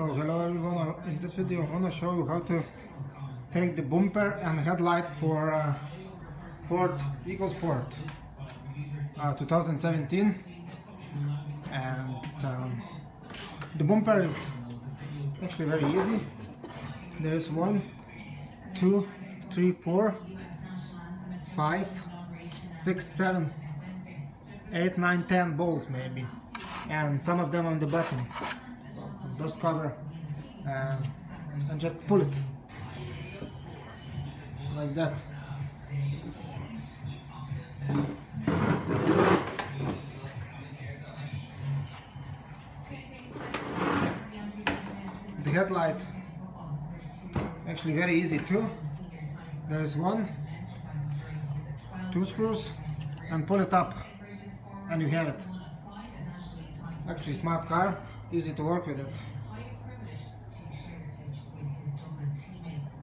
Hello everyone, in this video I want to show you how to take the bumper and headlight for uh, Ford EcoSport uh, 2017 and um, the bumper is actually very easy. There's one two three four five six seven eight nine ten bolts maybe and some of them on the bottom dust cover and, and just pull it. Like that. The headlight actually very easy too. There is one two screws and pull it up and you have it. Actually smart car easy to work with it